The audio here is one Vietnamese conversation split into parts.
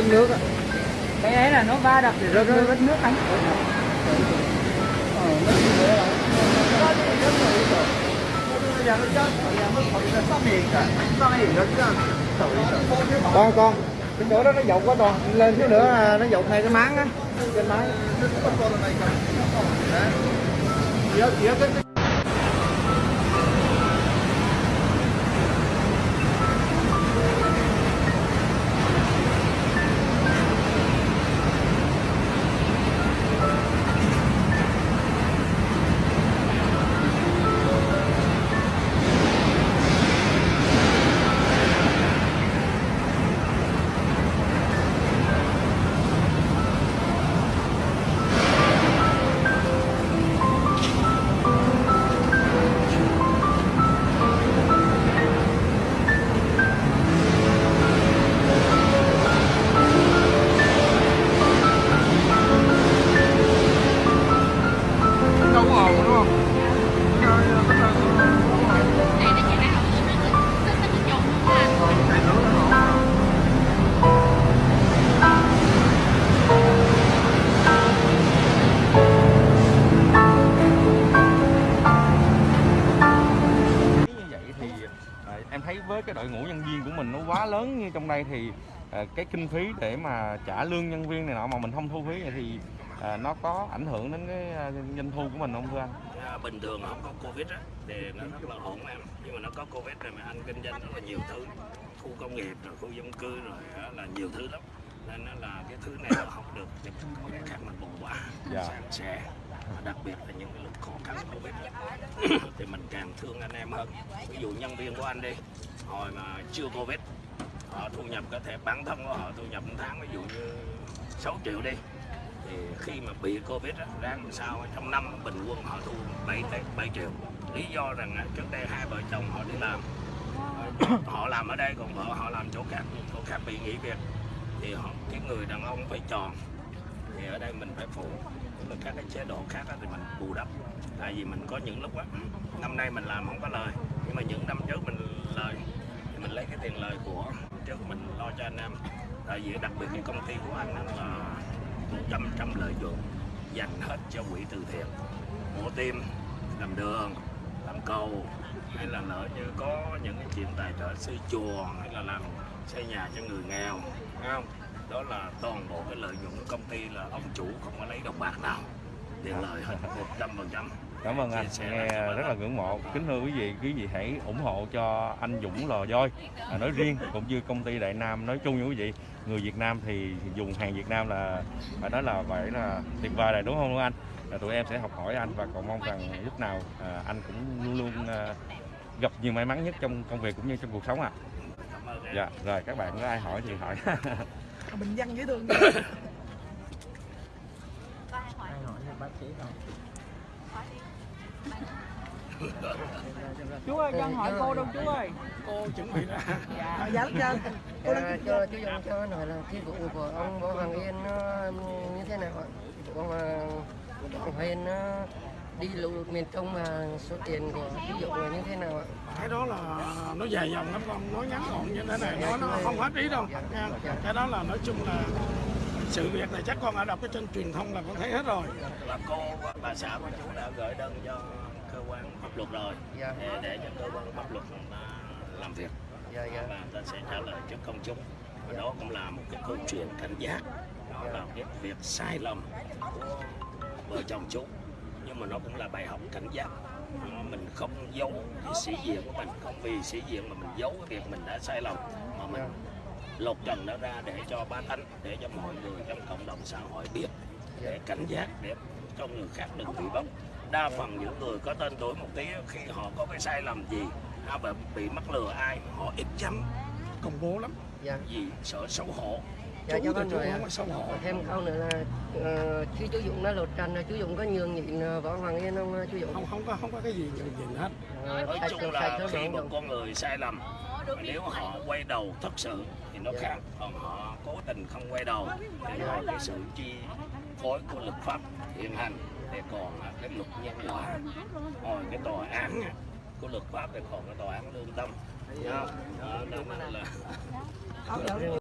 Rớt nước á. cái ấy là nó va đập thì rớt nước rớt nước anh Con con. Cái chỗ đó nó dột quá con. Lên xíu nữa à, nó dột ngay cái máng á. Trên máng. Cái kinh phí để mà trả lương nhân viên này nọ mà mình không thu phí vậy thì à, nó có ảnh hưởng đến cái à, doanh thu của mình không thưa anh? À, bình thường không có covid á thì nó rất là ổn em nhưng mà nó có covid rồi mà anh kinh doanh rất là nhiều thứ. Khu công nghiệp rồi khu dân cư rồi là nhiều thứ lắm. Nên nó là cái thứ này là không được thì có cái khác mình bù quá Dạ. san sẻ. Và đặc biệt là những cái lúc khó khăn covid thì mình càng thương anh em hơn. Ví dụ nhân viên của anh đi hồi mà chưa covid họ thu nhập có thể bản thân của họ thu nhập một tháng ví dụ như 6 triệu đi. Thì khi mà bị covid đó, ra làm sao trong năm bình quân họ thu 7 7 triệu. Lý do rằng trước đây hai vợ chồng họ đi làm. Họ làm ở đây còn vợ họ làm chỗ khác chỗ khác bị nghỉ việc. Thì họ cái người đàn ông phải tròn. Thì ở đây mình phải phụ. Là các cái chế độ khác thì mình bù đắp. Tại vì mình có những lúc á ừ, năm nay mình làm không có lời. Nhưng mà những năm trước mình lời thì mình lấy cái tiền lời của trước mình lo cho anh em. Tại vì đặc biệt cái công ty của anh là một trăm trăm lợi nhuận dành hết cho quỹ từ thiện. Mổ tim, làm đường, làm cầu, hay là lỡ như có những cái chuyện tài trợ xây chùa, hay là làm xây nhà cho người nghèo không? Đó là toàn bộ cái lợi nhuận của công ty là ông chủ không có lấy đồng bạc nào. Tiền lời hết một trăm phần trăm. Cảm ơn anh, nghe rất là ngưỡng mộ. Kính thưa quý vị, quý vị hãy ủng hộ cho anh Dũng Lò Voi à, nói riêng cũng như công ty Đại Nam nói chung như quý vị. Người Việt Nam thì dùng hàng Việt Nam là phải nói là phải là tuyệt vời rồi đúng không anh? À, tụi em sẽ học hỏi anh và cầu mong rằng lúc nào à, anh cũng luôn luôn à, gặp nhiều may mắn nhất trong công việc cũng như trong cuộc sống ạ. em Dạ, rồi các bạn có ai hỏi thì hỏi. bình dân dễ thương Có ai hỏi bác sĩ không. Chú ơi cho hỏi cô đâu chú ơi Cô chuẩn bị ra. dạ dạ cho cô À, cho chú Dũng cho hỏi là cái vụ của ông Võ Hoàng Yên nó như thế nào ạ? Vụ ông à, Võ Hoàng Yên nó đi lũ lụt miền Trung mà số tiền của chú Dũng là như thế nào ạ? Cái đó là nó dài dòng lắm con, nói ngắn gọn như thế này, nói nó không hết ý đâu. nha. Cái đó là nói chung là sự việc này chắc con đã đọc cái trên truyền thông là con thấy hết rồi. là cô bà xã của chú đã gửi đơn cho quan pháp luật rồi. Dạ. để, để cho cơ quan pháp luật ta làm việc. Dạ dạ. và ta sẽ trả lời trước công chúng. Và đó cũng là một cái câu chuyện cảnh giác đó là cái việc sai lầm của vợ chồng chú. Nhưng mà nó cũng là bài học cảnh giác. Ờ, mình không giấu cái sĩ diện của mình. Không vì sĩ diện mà mình giấu cái việc mình đã sai lầm. Mà mình lột trần nó ra để cho ba tánh để cho mọi người trong cộng đồng xã hội biết để cảnh giác để cho người khác đừng bị bóc đa phần những người có tên tuổi một tí khi họ có cái sai lầm gì hay bị, bị mắc lừa ai họ ít dám công bố lắm. Dạ. Vì sợ xấu hổ. Dạ chú cho người không có xấu hổ. Thêm câu nữa là ờ, khi chú Dũng đã lột trần chú Dũng có nhường nhịn ờ, võ Hoàng Yên không ờ, chú Dũng? Không không có không có cái gì nhận diện hết. Ờ, nói chung là khi một con người sai lầm nếu họ quay đầu thật sự thì nó khác. Còn họ cố tình không quay đầu thì ngoài cái sự chi phối của luật pháp hiện hành thì còn à, cái luật nhân quả rồi cái tòa án á, của luật pháp thì còn cái tòa án lương tâm. Đó, đó, nên là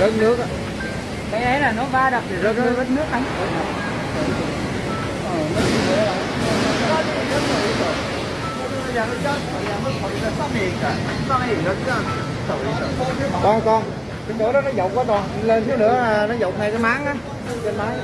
rớt nước á. Cái ấy là nó va đập thì rớt rớt nước anh. Con con cái chỗ đó nó dột quá con lên xíu nữa à, nó dột ngay cái máng á. Trên máy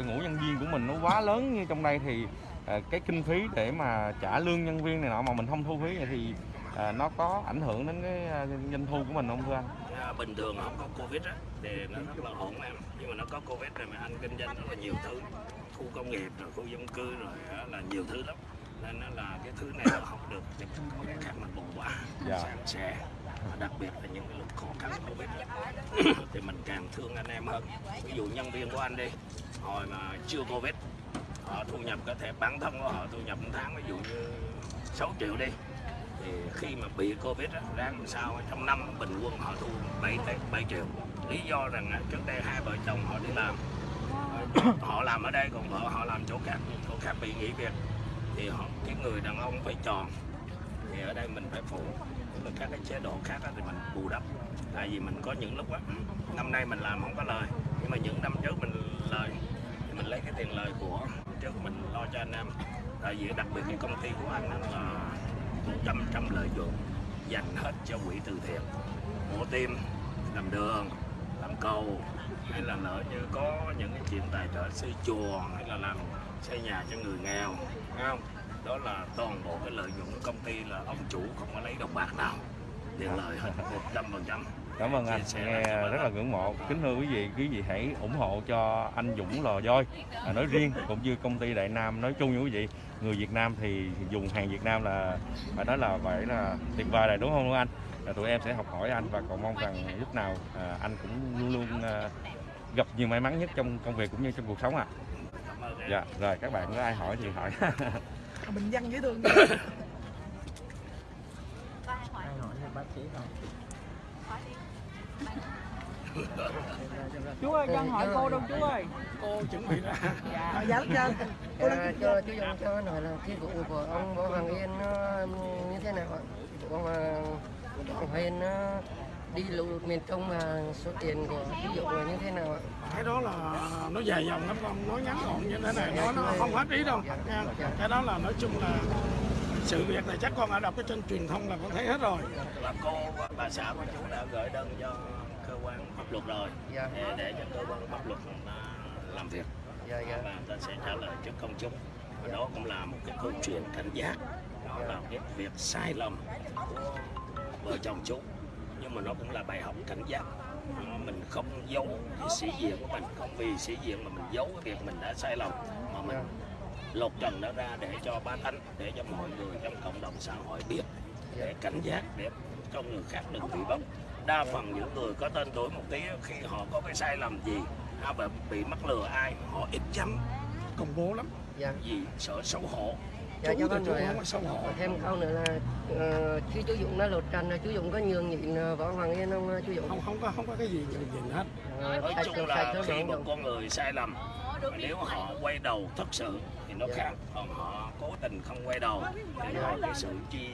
đội ngũ nhân viên của mình nó quá lớn như trong đây thì à, cái kinh phí để mà trả lương nhân viên này nọ mà mình không thu phí này thì à, nó có ảnh hưởng đến cái à, doanh thu của mình không thưa anh? À, bình thường không có covid á thì nó rất là ổn em. Nhưng mà nó có covid rồi mà anh kinh doanh rất là nhiều thứ. Khu công nghiệp rồi khu dân cư rồi là nhiều thứ lắm. Nên nó là cái thứ này nó không được thì mình có cái khác mình bù quá Dạ. san sẻ đặc biệt là những cái lúc khó khăn covid thì mình càng thương anh em hơn. Ví dụ nhân viên của anh đi hồi mà chưa covid họ thu nhập có thể bản thân của họ thu nhập một tháng ví dụ như 6 triệu đi. Thì khi mà bị covid á, ra làm sao trong năm bình quân họ thu 7 tới 7 triệu. Lý do rằng trước đây hai vợ chồng họ đi làm. Họ làm ở đây còn vợ họ làm chỗ khác chỗ khác bị nghỉ việc. Thì họ cái người đàn ông phải tròn. Thì ở đây mình phải phụ. Là các cái chế độ khác thì mình bù đắp. Tại vì mình có những lúc á năm nay mình làm không có lời. Nhưng mà những năm trước mình lời thì mình lấy cái tiền lời của trước mình lo cho anh em. Tại vì đặc biệt cái công ty của anh là trăm trăm lợi nhuận dành hết cho quỹ từ thiện. Mổ tim, làm đường, làm cầu, hay là lỡ như có những cái chuyện tài trợ xây chùa, hay là làm xây nhà cho người nghèo không? Đó là toàn bộ cái lợi nhuận của công ty là ông chủ không có lấy đồng bạc nào. Tiền lời hết một trăm phần trăm. Cảm ơn anh, nghe rất là ngưỡng mộ. Kính thưa quý vị, quý vị hãy ủng hộ cho anh Dũng Lò Voi à, nói riêng cũng như công ty Đại Nam nói chung như quý vị. Người Việt Nam thì dùng hàng Việt Nam là phải nói là phải là tuyệt vời rồi đúng không anh? À, tụi em sẽ học hỏi anh và cầu mong rằng lúc nào à, anh cũng luôn luôn à, gặp nhiều may mắn nhất trong công việc cũng như trong cuộc sống ạ. em Dạ, rồi các bạn có ai hỏi thì hỏi. bình dân dễ thương chú ơi dân hỏi cô đâu chú ơi cô chuẩn bị ra dạ dạ dạ cô À, đang cho chú Dũng cho hỏi là cái vụ của ông Võ Hoàng Yên nó như thế nào ạ? Vụ ông Võ Hoàng Yên nó đi lụt miền Trung và số tiền của ví dụ là như thế nào ạ? cái đó là nó dài dòng lắm con nói ngắn gọn như thế này nói nó không hết ý đâu nha. cái đó là nói chung là sự việc này chắc con đã đọc cái trên truyền thông là con thấy hết rồi. Và cô và bà xã của chú đã gửi đơn cho cơ quan pháp luật rồi. Dạ. để, để cho cơ quan pháp luật ta làm việc. Dạ dạ. và ta sẽ trả lời trước công chúng. Và đó cũng là một cái câu chuyện cảnh giác đó là cái việc sai lầm của vợ chồng chú. Nhưng mà nó cũng là bài học cảnh giác. Mình không giấu cái sĩ diện của mình. Không vì sĩ diện mà mình giấu cái việc mình đã sai lầm. Mà mình lột trần nó ra để cho ba tánh để cho mọi người trong cộng đồng xã hội biết để cảnh giác để cho người khác đừng bị bóc đa phần những người có tên tuổi một tí khi họ có cái sai lầm gì hay bị, bị mắc lừa ai họ ít chấm công bố lắm. Dạ. vì sợ xấu hổ. Dạ, chú cho thì chú không có xấu hổ. Thêm câu nữa là ờ, khi chú Dũng đã lột trần là chú Dũng có nhường nhịn ờ, võ Hoàng Yên không ờ, chú Dũng? Không không có không có cái gì nhường nhịn hết. Nói chung là khi một con người sai lầm nếu họ quay đầu thật sự thì nó khác. Còn họ cố tình không quay đầu thì do cái sự chi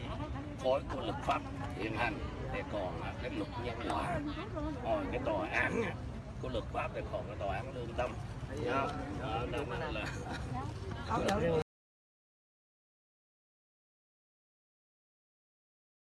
phối của luật pháp hiện hành thì còn là cái luật nhân quả. Rồi cái tòa án của luật pháp thì còn cái tòa án lương tâm. Thấy không? Đó, đó là Ông